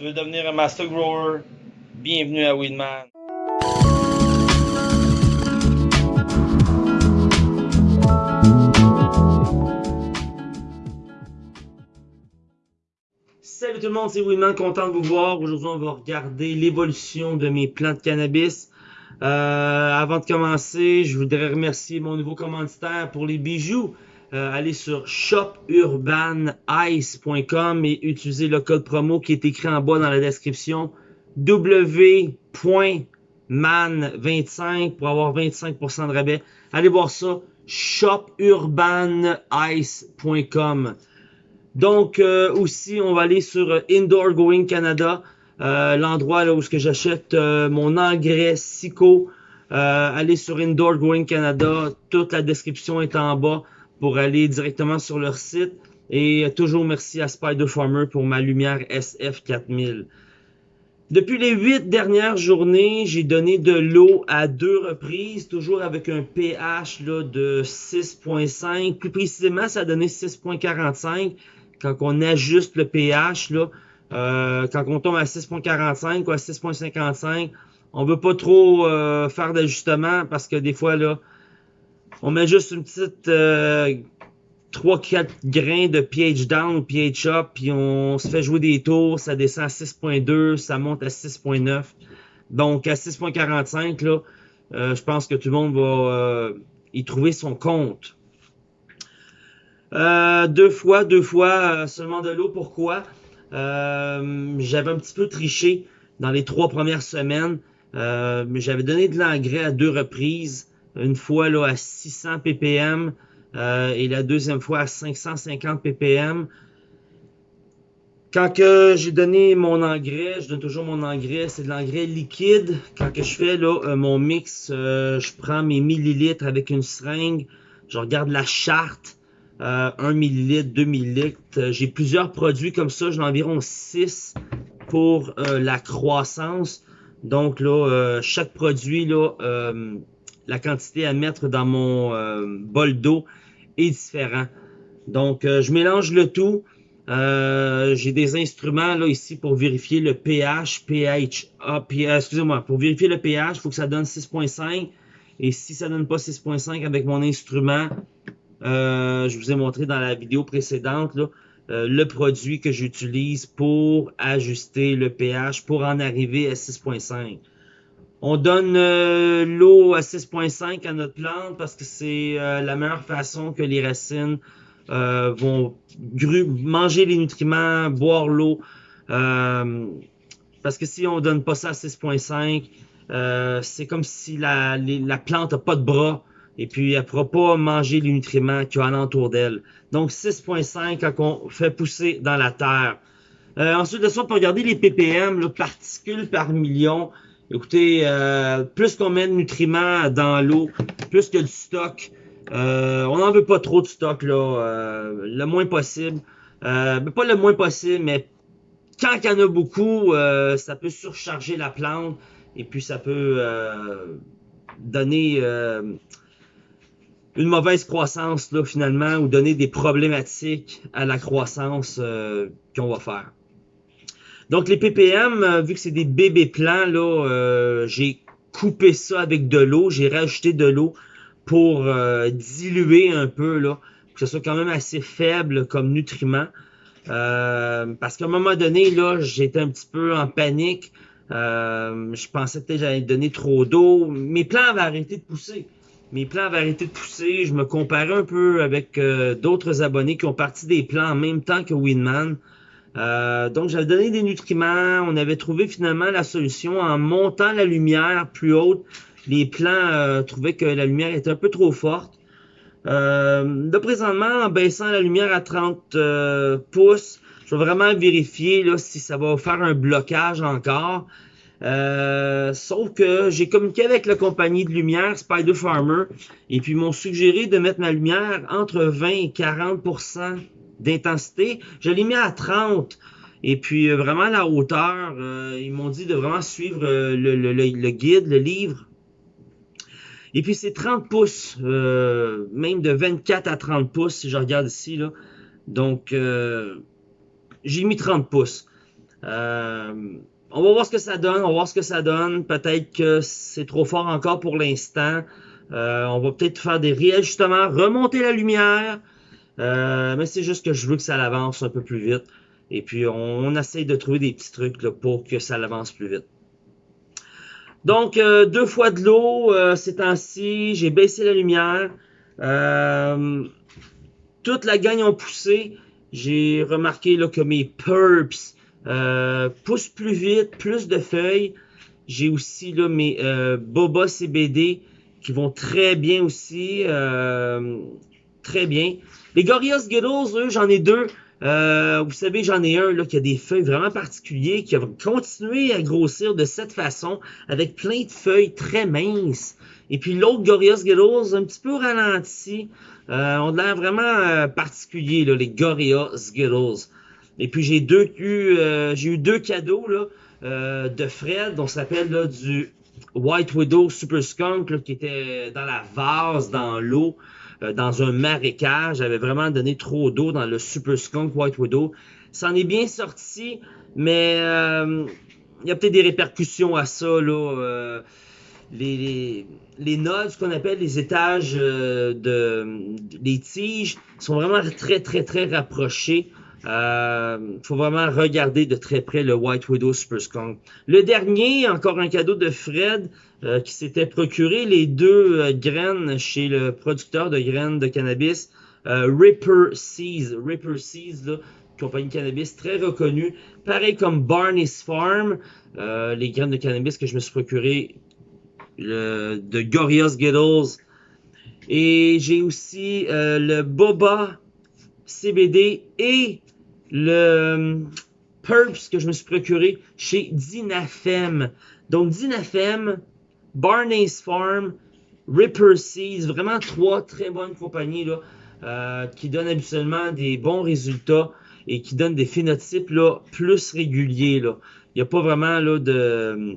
Tu veux devenir un master grower? Bienvenue à Weedman. Salut tout le monde, c'est Weedman, content de vous voir. Aujourd'hui, on va regarder l'évolution de mes plants de cannabis. Euh, avant de commencer, je voudrais remercier mon nouveau commanditaire pour les bijoux. Euh, allez sur shopurbanice.com et utilisez le code promo qui est écrit en bas dans la description w.man25 pour avoir 25% de rabais. Allez voir ça, shopurbanice.com. Donc euh, aussi, on va aller sur Indoor Going Canada, euh, l'endroit là où j'achète mon engrais Sico. allez sur Indoor Going Canada, toute la description est en bas pour aller directement sur leur site. Et toujours merci à Spider Farmer pour ma lumière SF4000. Depuis les huit dernières journées, j'ai donné de l'eau à deux reprises, toujours avec un pH là, de 6.5. Plus précisément, ça a donné 6.45 quand on ajuste le pH. Là, euh, quand on tombe à 6.45 ou à 6.55, on veut pas trop euh, faire d'ajustement parce que des fois, là, on met juste une petite euh, 3-4 grains de pH down ou pH up, puis on se fait jouer des tours, ça descend à 6.2, ça monte à 6.9. Donc à 6.45, là, euh, je pense que tout le monde va euh, y trouver son compte. Euh, deux fois, deux fois seulement de l'eau. Pourquoi? J'avais un petit peu triché dans les trois premières semaines. mais J'avais donné de l'engrais à deux reprises une fois là, à 600 ppm euh, et la deuxième fois à 550 ppm. Quand j'ai donné mon engrais, je donne toujours mon engrais, c'est de l'engrais liquide. Quand que je fais euh, mon mix, euh, je prends mes millilitres avec une seringue, je regarde la charte, 1 millilitre, 2 millilitres. J'ai plusieurs produits comme ça, j'en ai environ 6 pour la croissance. Donc là, chaque produit là, la quantité à mettre dans mon euh, bol d'eau est différent. Donc, euh, je mélange le tout. Euh, j'ai des instruments là ici pour vérifier le pH, pH, excusez-moi, pour vérifier le pH, il faut que ça donne 6.5. Et si ça donne pas 6.5 avec mon instrument, je vous ai montré dans la vidéo précédente le produit que j'utilise pour ajuster le pH, pour en arriver à 6.5. On donne euh, l'eau à 6.5 à notre plante parce que c'est euh, la meilleure façon que les racines euh, vont manger les nutriments, boire l'eau. parce que si on donne pas ça à 6.5, c'est comme si la, la plante n'a pas de bras et puis elle ne pourra pas manger les nutriments qu'il y a alentour d'elle. Donc 6.5 quand on fait pousser dans la terre. ensuite de ça, pour regarder les ppm, particules par million, Écoutez, euh, plus qu'on met de nutriments dans l'eau, plus que du stock. Euh, on n'en veut pas trop de stock, là. Euh, le moins possible. Pas le moins possible, mais quand il y en a beaucoup, ça peut surcharger la plante. Et puis ça peut donner une mauvaise croissance, là, finalement, ou donner des problématiques à la croissance qu'on va faire. Donc les ppm, euh, vu que c'est des bébés plans, là, euh, j'ai coupé ça avec de l'eau, j'ai rajouté de l'eau pour euh, diluer un peu, là, pour que ce soit quand même assez faible comme nutriment. parce qu'à un moment donné, là, j'étais un petit peu en panique. je pensais peut-être que j'allais donner trop d'eau. Mes plants avaient arrêté de pousser. Mes plants avaient arrêté de pousser. Je me comparais un peu avec d'autres abonnés qui ont parti des plants en même temps que Winman. Euh, donc, j'avais donné des nutriments. On avait trouvé finalement la solution en montant la lumière plus haute. Les plants euh, trouvaient que la lumière était un peu trop forte. Euh, de présentement, en baissant la lumière à 30 euh, pouces, je vais vraiment vérifier là, si ça va faire un blocage encore. sauf que j'ai communiqué avec la compagnie de lumière Spider Farmer et puis ils m'ont suggéré de mettre ma lumière entre 20 et 40 d'intensité. Je l'ai mis à 30. Et puis euh, vraiment la hauteur, euh, ils m'ont dit de vraiment suivre euh, le, guide, le livre. Et puis c'est 30 pouces, même de 24 à 30 pouces si je regarde ici. Donc j'ai mis 30 pouces. On va voir ce que ça donne, on va voir ce que ça donne. Peut-être que c'est trop fort encore pour l'instant. On va peut-être faire des réajustements, remonter la lumière. Euh, mais c'est juste que je veux que ça avance un peu plus vite. Et puis on, on essaye de trouver des petits trucs là, pour que ça avance plus vite. Donc, euh, deux fois de l'eau euh, ces temps-ci. J'ai baissé la lumière. Euh, toute la gagne ont poussé. J'ai remarqué là, que mes purps euh, poussent plus vite, plus de feuilles. J'ai aussi là, mes Boba CBD qui vont très bien aussi. Très bien. Les Gorillaz Skittles, eux, j'en ai deux. Euh, vous savez, j'en ai un là, qui a des feuilles vraiment particulières, qui va continuer à grossir de cette façon, avec plein de feuilles très minces. Et puis l'autre Gorillaz Skittles, un petit peu ralenti, euh, ont l'air vraiment euh, particuliers, là, les Gorillaz Skittles. Et puis j'ai deux eu, deux cadeaux là, de Fred, on s'appelle du White Widow Super Skunk qui était dans la vase, dans l'eau, euh, dans un marécage. J'avais vraiment donné trop d'eau dans le Super Skunk White Widow. Ça en est bien sorti, mais euh, il y a peut-être des répercussions à ça. Là, euh, les, les, les nodes, ce qu'on appelle les étages euh, de les tiges, sont vraiment très très très rapprochés. Euh, faut vraiment regarder de très près le White Widow Super Skunk. Le dernier, encore un cadeau de Fred, euh, qui s'était procuré les deux euh, graines chez le producteur de graines de cannabis, euh, Ripper Seeds. Ripper Seeds, là, compagnie de cannabis très reconnue. Pareil comme Barney's Farm, euh, les graines de cannabis que je me suis procuré le, de Gorillaz Skittles. Et j'ai aussi le Boba CBD et le euh, Purps que je me suis procuré chez Dinafem. Donc Dinafem, Barney's Farm, Ripper Seeds, vraiment trois très bonnes compagnies là, euh, qui donnent habituellement des bons résultats et qui donnent des phénotypes là, plus réguliers. Là. Il n'y a pas vraiment là, de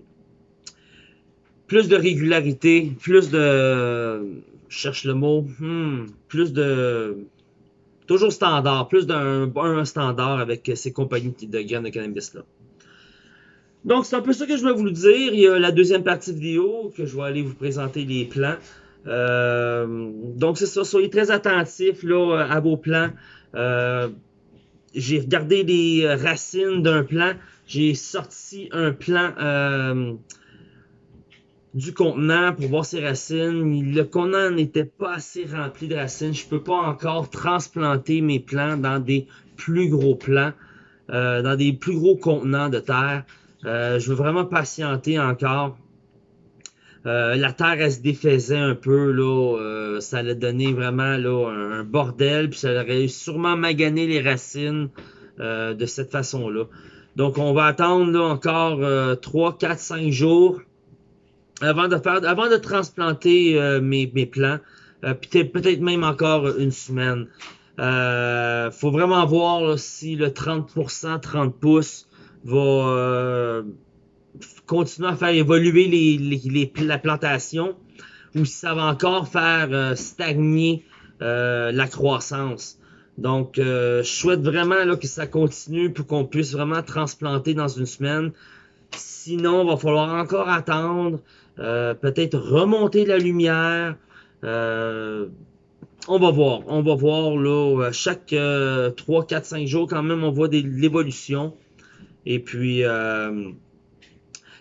plus de régularité, plus de je cherche le mot, hmm, plus de toujours standard, plus d'un un standard avec ces compagnies de graines de cannabis là. Donc c'est un peu ça que je voulais vous dire. Il y a la deuxième partie vidéo que je vais aller vous présenter les plans. Euh, donc c'est ça, soyez très attentifs là, à vos plans. Euh, j'ai regardé les racines d'un plan. J'ai sorti un plan euh, du contenant pour voir ses racines. Le contenant n'était pas assez rempli de racines. Je peux pas encore transplanter mes plants dans des plus gros plants, euh, dans des plus gros contenants de terre. Euh, je veux vraiment patienter encore. Euh, la terre, elle se défaisait un peu, là. Ça allait donner vraiment là, un, bordel, puis ça aurait sûrement magané les racines de cette façon-là. Donc, on va attendre là, encore euh, 3, 4, 5 jours avant de faire, avant de transplanter euh, mes, mes plants. Euh, peut-être même encore une semaine. Euh, faut vraiment voir là, si le 30%, 30 pouces va euh, continuer à faire évoluer les, les, les- la plantation ou si ça va encore faire euh, stagner euh, la croissance. Donc, je souhaite vraiment là, que ça continue pour qu'on puisse vraiment transplanter dans une semaine. Sinon, il va falloir encore attendre, euh, peut-être remonter la lumière. Euh, on va voir, on va voir là, chaque euh, 3, 4, 5 jours quand même, on voit des- l'évolution. Et puis, euh,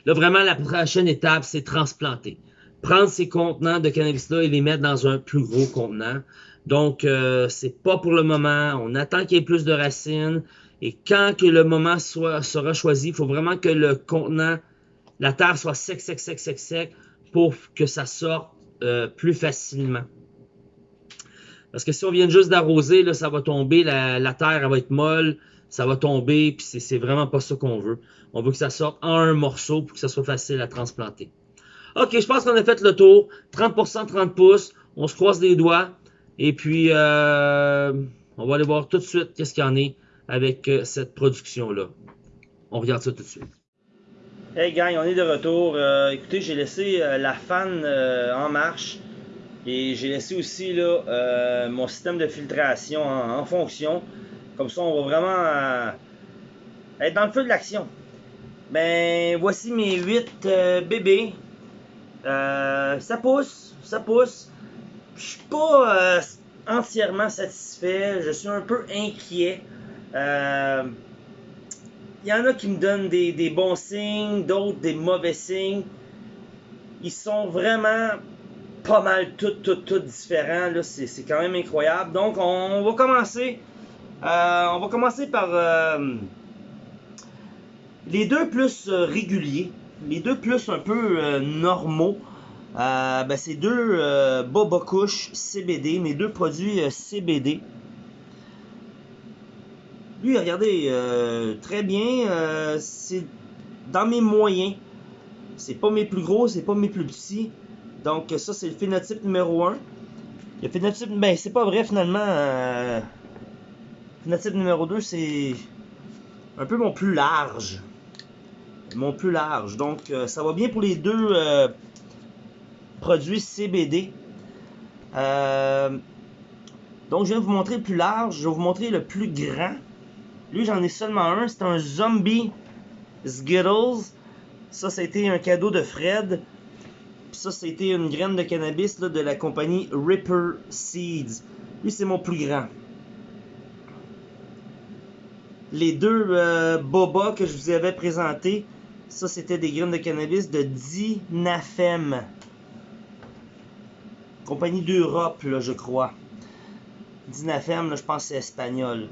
là vraiment, la prochaine étape, c'est transplanter. Prendre ces contenants de cannabis-là et les mettre dans un plus gros contenant. Donc, euh, c'est pas pour le moment. On attend qu'il y ait plus de racines. Et quand que le moment soit, sera choisi, il faut vraiment que le contenant, la terre soit sec, sec, sec, sec, sec, pour que ça sorte euh, plus facilement. Parce que si on vient juste d'arroser, là, ça va tomber, la, terre elle va être molle, ça va tomber, puis c'est- c'est vraiment pas ça qu'on veut. On veut que ça sorte en un morceau pour que ça soit facile à transplanter. Ok, je pense qu'on a fait le tour. 30%, 30 pouces. On se croise les doigts. Et puis, euh, on va aller voir tout de suite qu'est-ce qu'il y en est avec euh, cette production-là. On regarde ça tout de suite. Hey gang, on est de retour. Euh, écoutez, j'ai laissé euh, la fan euh, en marche. Et j'ai laissé aussi là, mon système de filtration en, fonction. Comme ça, on va vraiment être dans le feu de l'action. Ben, voici mes 8 bébés. ça pousse, ça pousse. Je suis pas entièrement satisfait. Je suis un peu inquiet. Il y en a qui me donnent des, bons signes, d'autres des mauvais signes. Ils sont vraiment pas mal tout, tout, tout différents. C'est, quand même incroyable. Donc, on, va commencer. Euh, on va commencer par euh, les deux plus euh, réguliers, les deux plus un peu normaux. ben, c'est deux Boba Couche CBD, mes deux produits CBD. Lui, regardez, très bien. c'est dans mes moyens. C'est pas mes plus gros, c'est pas mes plus petits. Donc ça c'est le phénotype numéro 1. Le phénotype, ben c'est pas vrai finalement. Euh, phénotype numéro 2 c'est un peu mon plus large. Mon plus large. Donc euh, ça va bien pour les deux euh, produits CBD. donc je de vous montrer le plus large, je vais vous montrer le plus grand. Lui j'en ai seulement un, c'est un Zombie Skittles. Ça, été un cadeau de Fred ça, c'était une graine de cannabis de la compagnie Ripper Seeds. Lui, c'est mon plus grand. Les deux euh, boba que je vous avais présentés, ça, c'était des graines de cannabis de Dinafem. Compagnie d'Europe, là, je crois. Dinafem, là, je pense c'est espagnol.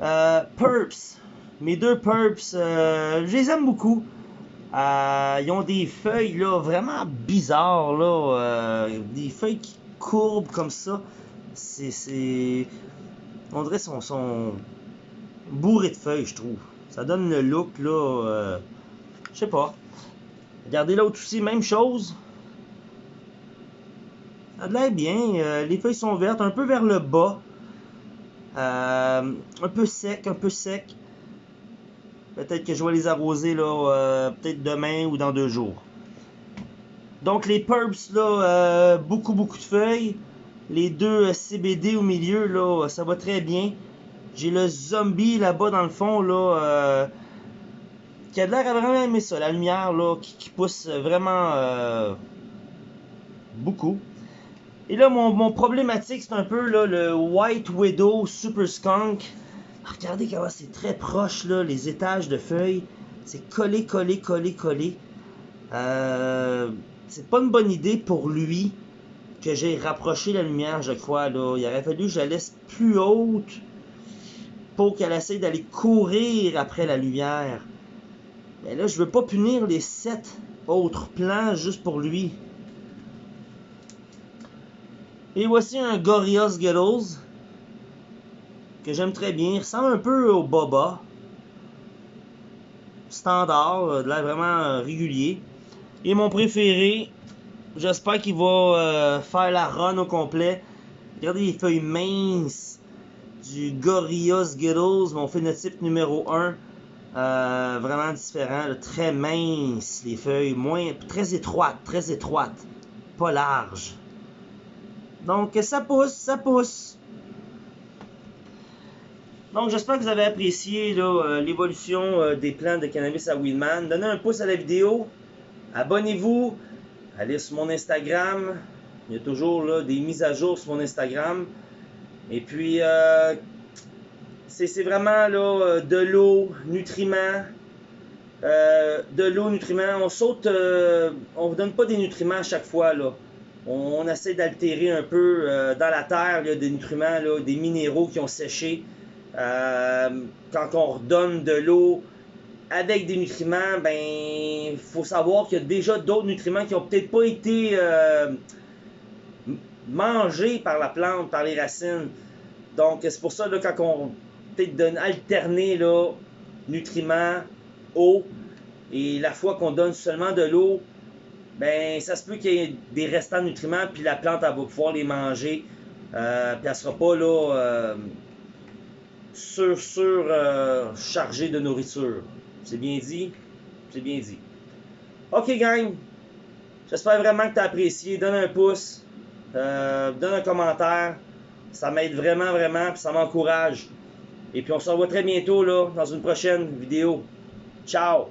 Euh, Purps. Mes deux Purps, euh, je les aime beaucoup. Euh, ils ont des feuilles là, vraiment bizarres, là, des feuilles qui courbent comme ça. C'est. On dirait son, son bourré de feuilles, je trouve. Ça donne le look là. Je sais pas. Regardez l'autre aussi, même chose. Ça a l'air bien. les feuilles sont vertes, un peu vers le bas. Un peu sec, un peu sec. Peut-être que je vais les arroser là, euh, peut-être demain ou dans deux jours. Donc les purps là, euh, beaucoup beaucoup de feuilles. Les deux euh, CBD au milieu là, ça va très bien. J'ai le zombie là-bas dans le fond là, qui a l'air à vraiment aimer ça, la lumière là, qui, pousse vraiment beaucoup. Et là mon, mon problématique c'est un peu là, le White Widow Super Skunk. Regardez comment c'est très proche, là, les étages de feuilles. C'est collé, collé, collé, collé. Euh, c'est pas une bonne idée pour lui que j'ai rapproché la lumière, je crois. Là. Il aurait fallu que je la laisse plus haute pour qu'elle essaye d'aller courir après la lumière. Mais là, je veux pas punir les sept autres plans juste pour lui. Et voici un Gorillaz Skittles que j'aime très bien. Il ressemble un peu au Boba. Standard, euh, de l'air vraiment euh, régulier. Et mon préféré, j'espère qu'il va euh, faire la run au complet. Regardez les feuilles minces du Gorilla Skittles, mon phénotype numéro 1. vraiment différent, très mince les feuilles, moins très étroites, très étroites, pas larges. Donc ça pousse, ça pousse. Donc, j'espère que vous avez apprécié euh, l'évolution euh, des plants de cannabis à Willman. Donnez un pouce à la vidéo. Abonnez-vous. Allez sur mon Instagram. Il y a toujours des mises à jour sur mon Instagram. Et puis, euh, c'est vraiment de l'eau, nutriments. de l'eau, nutriments. On saute, on ne donne pas des nutriments à chaque fois. Là. On, essaie d'altérer un peu dans la terre des nutriments, là, des minéraux qui ont séché. Euh, quand on redonne de l'eau avec des nutriments, ben faut savoir qu'il y a déjà d'autres nutriments qui ont peut-être pas été euh, mangés par la plante, par les racines. Donc c'est pour ça là, quand on peut-être donne alterner nutriments, eau, et la fois qu'on donne seulement de l'eau, ben ça se peut qu'il y ait des restants de nutriments, puis la plante elle va pouvoir les manger, euh, puis elle sera pas là euh, sur, sur euh, chargé de nourriture. C'est bien dit? C'est bien dit. Ok, gang. J'espère vraiment que tu as apprécié. Donne un pouce. Euh, donne un commentaire. Ça m'aide vraiment, vraiment. Puis ça m'encourage. Et puis on se revoit très bientôt là, dans une prochaine vidéo. Ciao!